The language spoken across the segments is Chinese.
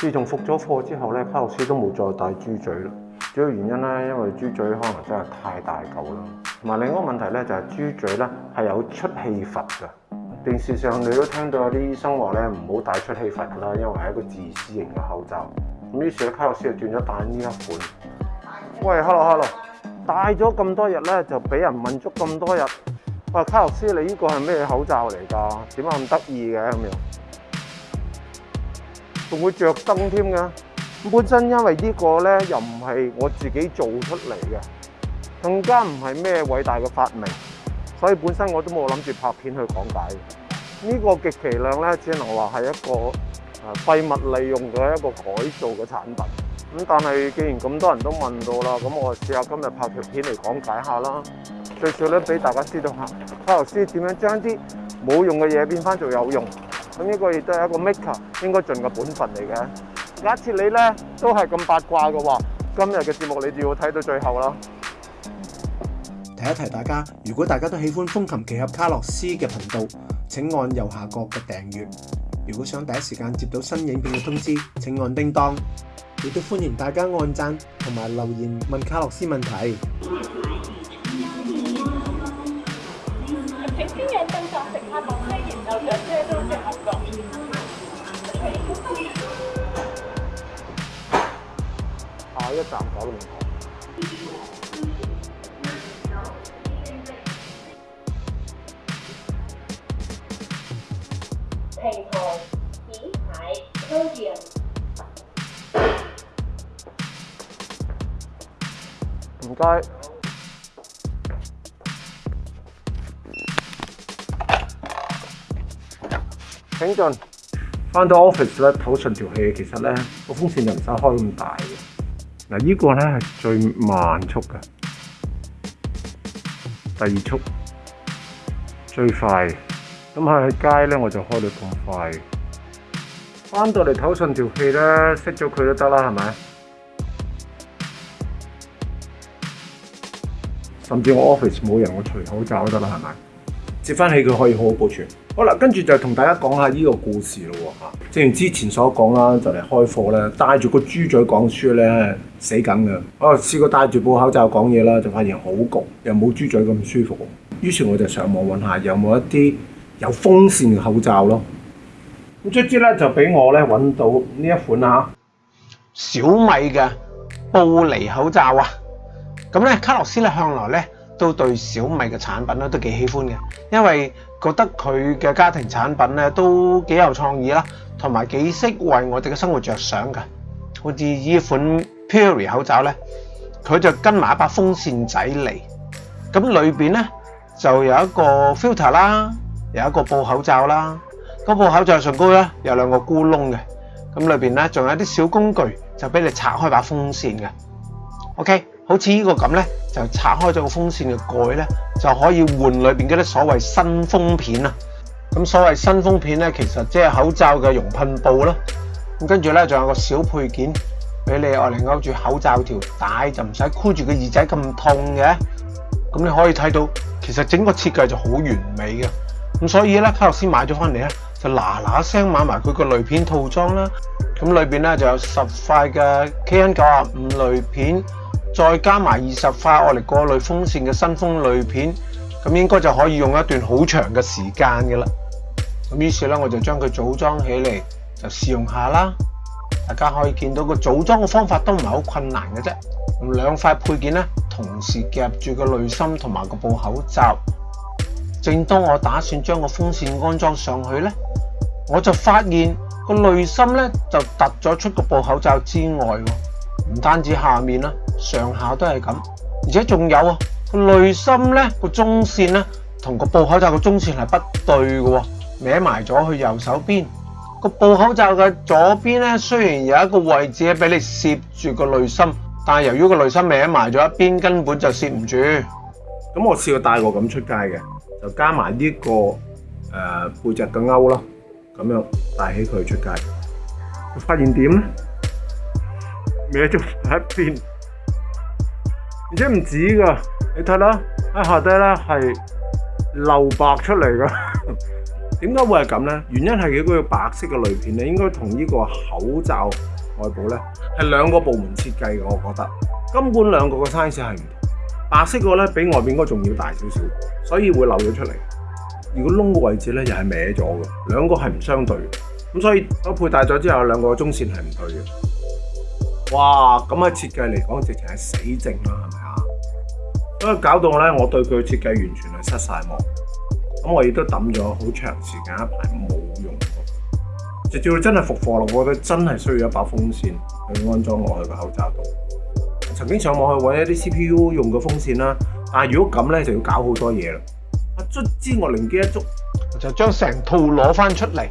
自从复咗課之后咧，卡洛斯都冇再戴豬嘴啦。主要原因咧，因為豬嘴可能真係太大狗啦。同埋另一個問題咧，就係豬嘴咧係有出氣閥嘅。電視上你都聽到有啲醫生話咧唔好戴出氣閥啦，因為係一個自私型嘅口罩。咁於是咧，卡洛斯就斷咗戴呢一款。喂，卡洛，卡洛，戴咗咁多日咧，就俾人問足咁多日。喂，卡洛斯，你呢個係咩口罩嚟㗎？點解咁得意嘅咁樣？仲會着燈添嘅。咁本身因為呢個咧又唔係我自己做出嚟嘅，更加唔係咩偉大嘅發明，所以本身我都冇諗住拍片去講解呢個極其量咧，只能話係一個誒廢物利用嘅一個改造嘅產品。咁但係既然咁多人都問到啦，咁我試下今日拍條片嚟講解下啦，最少咧俾大家知道下，卡羅師點樣將啲冇用嘅嘢變翻做有用。咁呢個亦都係一個 Maker 應該盡嘅本分嚟嘅。假設你咧都係咁八卦嘅話，今日嘅節目你就要睇到最後啦。提一提大家，如果大家都喜歡風琴奇俠卡洛斯嘅頻道，請按右下角嘅訂閱。如果想第一時間接到新影片嘅通知，請按叮當。亦都歡迎大家按讚同埋留言問卡洛斯問題。海一站九龍塘。平台紙牌區段。唔該。请进。翻到 office 咧，唞顺条气，其实咧个风扇就唔使开咁大嘅。嗱，呢个咧系最慢速嘅。第二速最快。咁喺街咧，我就开到咁快。翻到嚟唞顺条气咧，熄咗佢都得啦，系咪？甚至我 office 冇人，我除口罩得啦，系咪？接翻起佢可以好好保存。好啦，跟住就同大家讲下呢个故事咯吓。正如之前所讲啦，就嚟开课啦，戴住个猪嘴讲书咧死梗嘅。我试过戴住部口罩讲嘢啦，就发现好焗，又冇猪嘴咁舒服。于是我就上网揾下，有冇一啲有风扇嘅口罩咯。咁卒之咧就俾我咧揾到呢一款啊，小米嘅布尼口罩啊。咁咧，卡洛斯咧向来咧都对小米嘅产品咧都几喜欢嘅，因为。覺得佢嘅家庭產品咧都幾有創意啦，同埋幾識為我哋嘅生活着想嘅。好似依款 p u r e 口罩咧，佢就跟埋一把風扇仔嚟。咁裏面咧就有一個 filter 啦，有一個布口罩啦。個布口罩上高咧有兩個咕窿嘅。咁裏面咧仲有啲小工具，就俾你拆開把風扇嘅。OK，好似依個咁咧。拆开咗个风扇嘅盖咧，就可以换里边嗰啲所谓新风片啊。咁所谓新风片咧，其实即系口罩嘅熔喷布啦。咁跟住咧，仲有个小配件俾你外嚟勾住口罩条带，就唔使箍住个耳仔咁痛嘅。咁你可以睇到，其实整个设计就好完美嘅。咁所以咧，卡洛斯买咗翻嚟咧，就嗱嗱声买埋佢个滤片套装啦。咁里边咧就有十块嘅 KN 九啊五滤片。再加埋二十块我哋过滤风扇嘅新风滤片，咁应该就可以用一段好长嘅时间嘅啦。咁于是咧，我就将佢组装起嚟就试用下啦。大家可以见到个组装嘅方法都唔系好困难嘅啫。咁两块配件咧同时夹住个滤芯同埋个布口罩。正当我打算将个风扇安装上去咧，我就发现个滤芯咧就突咗出个布口罩之外，唔单止下面啦。上下都系咁，而且仲有啊个內心咧个中线咧，同个布口罩個中线系不对嘅，歪埋咗去右手边。个布口罩嘅左边咧，虽然有一个位置咧俾你摄住个內心，但系由于个內心歪埋咗一边，根本就摄唔住。咁我试过戴过咁出街嘅，就加埋呢个诶背脊嘅勾咯，咁样戴起佢出街，发现点咧？歪咗一边。而且唔止噶，你睇啦，喺下低咧系漏白出嚟噶。點解會係咁咧？原因係佢嗰個白色嘅滤片咧，應該同呢個口罩外部咧係兩個部門設計嘅。我覺得根管兩個嘅 size 係唔同，白色个咧比外边應該仲要大少少，所以會漏咗出嚟。如果窿嘅位置咧又係歪咗嘅，兩個係唔相對嘅，咁所以我佩戴咗之後兩個中線係唔對嘅。哇，咁嘅设计嚟讲直情系死症啦，系咪啊？所以搞到咧，我对佢嘅设计完全系失晒望。咁我亦都抌咗好长时间一排冇用过，直至真系复货咯。我觉得真系需要一把风扇去安装落去个口罩度。曾经上网去揾一啲 CPU 用嘅风扇啦，但系如果咁咧就要搞好多嘢啦。啊，卒之我灵机一触，就将成套攞翻出嚟。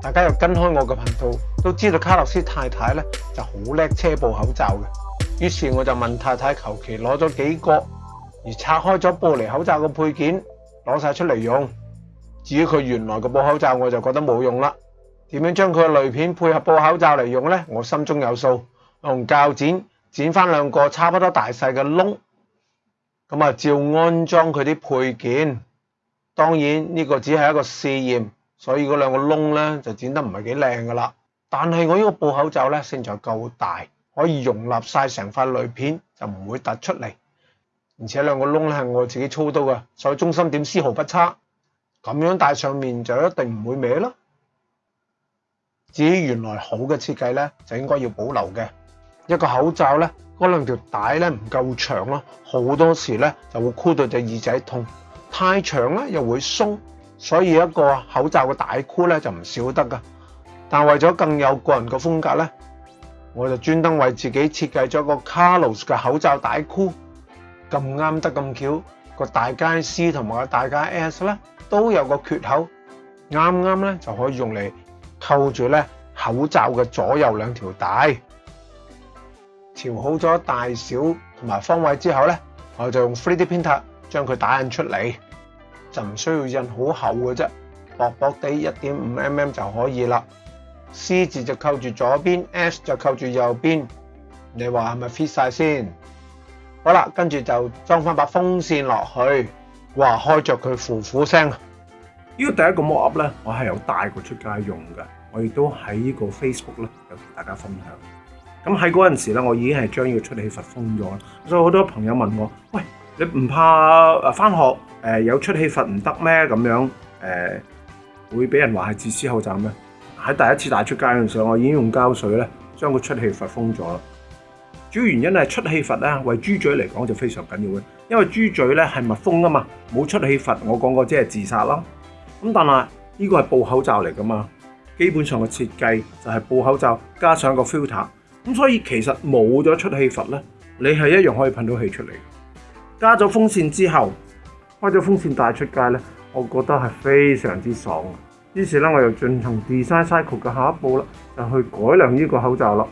大家又跟开我嘅频道，都知道卡洛斯太太咧就好叻车布口罩嘅。於是我就問太太求其攞咗幾個，而拆開咗玻璃口罩嘅配件攞晒出嚟用。至於佢原來嘅布口罩，我就覺得冇用啦。點樣將佢嘅滤片配合布口罩嚟用呢？我心中有數。用铰剪剪翻兩個差不多大細嘅窿，咁啊照安裝佢啲配件。當然呢個只係一個試驗。所以嗰兩個窿咧就剪得唔係幾靚噶啦，但係我呢個布口罩咧性材夠大，可以容納晒成塊濾片就唔會突出嚟，而且兩個窿咧係我自己操刀嘅，所以中心點絲毫不差，咁樣戴上面就一定唔會歪咯。至於原來好嘅設計咧，就應該要保留嘅。一個口罩咧，嗰兩條帶咧唔夠長咯，好多時咧就會箍到隻耳仔痛，太長咧又會鬆。所以一個口罩嘅大箍咧就唔少得噶，但為咗更有個人嘅風格咧，我就專登為自己設計咗個 Carlos 嘅口罩大箍，咁啱得咁巧，個大街 C 同埋個大街 S 咧都有個缺口，啱啱咧就可以用嚟扣住咧口罩嘅左右兩條帶，調好咗大小同埋方位之後咧，我就用 3D printer 將佢打印出嚟。就唔需要印好厚嘅啫，薄薄地一点五 mm 就可以啦。C 字就扣住左边，S 就扣住右边。你话系咪 fit 晒先？好啦，跟住就装翻把风扇落去，哇，开着佢呼呼声。呢个第一个模 Up 咧，我系有带过出街用嘅，我亦都喺呢个 Facebook 咧有同大家分享。咁喺嗰阵时咧，我已经系将呢个出嚟密封咗啦，所以好多朋友问我，喂。你唔怕誒翻學誒有出氣閥唔得咩？咁樣誒會俾人話係自私口罩咩？喺第一次帶出街嗰陣候，我已經用膠水咧將個出氣阀封咗啦。主要原因係出氣阀咧，為豬嘴嚟講就非常緊要嘅，因為豬嘴咧係密封啊嘛，冇出氣阀，我講過即係自殺咯。咁但係呢個係布口罩嚟噶嘛，基本上嘅設計就係布口罩加上個 filter，咁所以其實冇咗出氣阀咧，你係一樣可以噴到氣出嚟。加咗風扇之後，開咗風扇帶出街咧，我覺得係非常之爽。於是咧，我又進行 design cycle 嘅下一步啦，就去改良呢個口罩啦。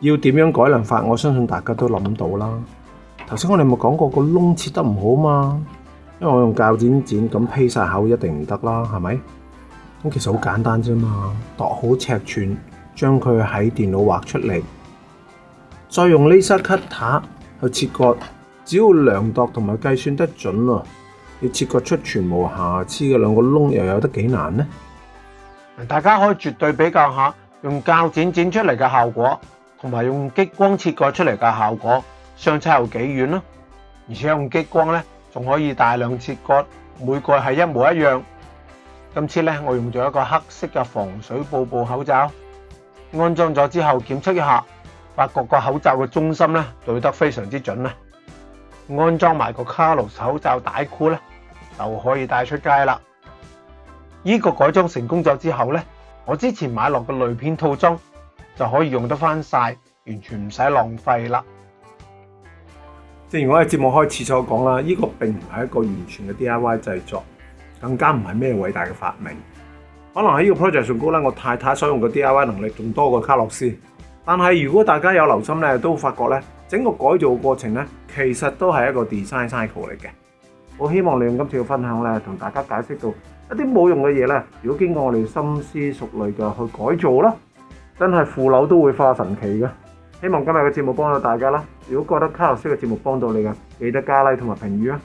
要點樣改良法？我相信大家都諗到啦。頭先我哋咪講過個窿切得唔好嘛？因為我用教剪剪咁披晒口一定唔得啦，係咪？咁其實好簡單啫嘛，度好尺寸，將佢喺電腦畫出嚟，再用呢塞 cutter 去切割。只要量度同埋计算得准啊，你切割出全无瑕疵嘅两个窿，又有得几难呢？大家可以绝对比较下，用铰剪剪出嚟嘅效果，同埋用激光切割出嚟嘅效果，相差有几远呢？而且用激光咧，仲可以大量切割，每个系一模一样。今次咧，我用咗一个黑色嘅防水布布口罩，安装咗之后检测一下，发觉个口罩嘅中心咧对得非常之准啦。安装埋个卡洛手口罩带箍咧，就可以带出街啦！呢个改装成功咗之后咧，我之前买落嘅滤片套装就可以用得翻晒，完全唔使浪费啦。正如我喺节目开始所讲啦，呢个并唔系一个完全嘅 D I Y 制作，更加唔系咩伟大嘅发明。可能喺呢个 project 上高咧，我太太所用嘅 D I Y 能力仲多过卡洛斯。但系如果大家有留心咧，都发觉咧。整個改造過程咧，其實都係一個 design cycle 嚟嘅。我希望利用今次嘅分享咧，同大家解釋到一啲冇用嘅嘢咧，如果經過我哋深思熟慮嘅去改造啦，真係腐朽都會化神奇嘅。希望今日嘅節目幫到大家啦。如果覺得卡洛斯嘅節目幫到你嘅，記得加 Like 同埋評語啊！